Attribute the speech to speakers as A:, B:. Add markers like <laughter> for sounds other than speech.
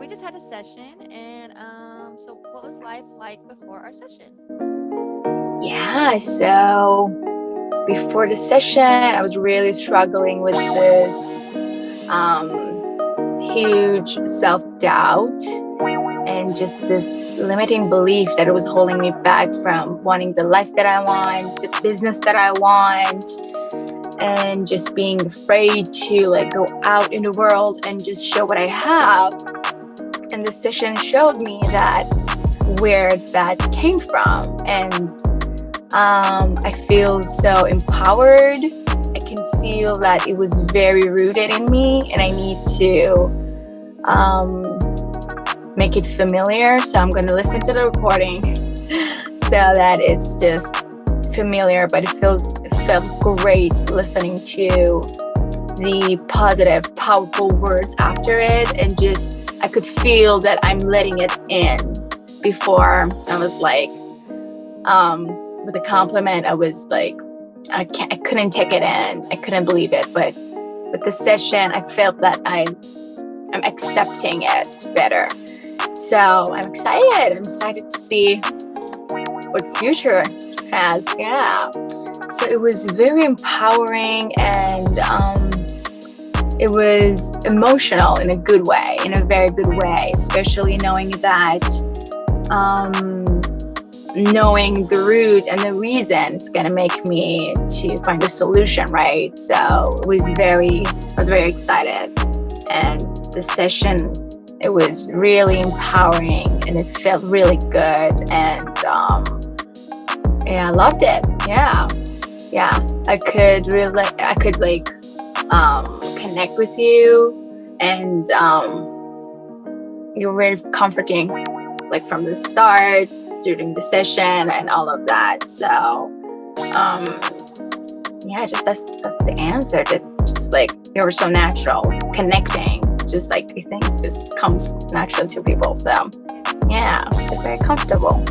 A: we just had a session and um so what was life like before our session
B: yeah so before the session i was really struggling with this um huge self-doubt and just this limiting belief that it was holding me back from wanting the life that i want the business that i want and just being afraid to like go out in the world and just show what I have. And the session showed me that where that came from. And um, I feel so empowered. I can feel that it was very rooted in me and I need to um, make it familiar. So I'm going to listen to the recording <laughs> so that it's just familiar, but it feels felt great listening to the positive, powerful words after it, and just I could feel that I'm letting it in before I was like, um, with a compliment, I was like, I, I couldn't take it in. I couldn't believe it. But with the session, I felt that I, I'm accepting it better. So I'm excited. I'm excited to see what future has. Yeah. So it was very empowering and um, it was emotional in a good way, in a very good way, especially knowing that um, knowing the root and the reason is going to make me to find a solution, right? So it was very, I was very excited. And the session, it was really empowering and it felt really good. And um, yeah, I loved it. Yeah. Yeah. I could really, I could like um, connect with you and um, you're very comforting like from the start during the session and all of that. So um yeah just that's that's the answer that just like you were so natural connecting. Just like things just comes naturally to people. So yeah very comfortable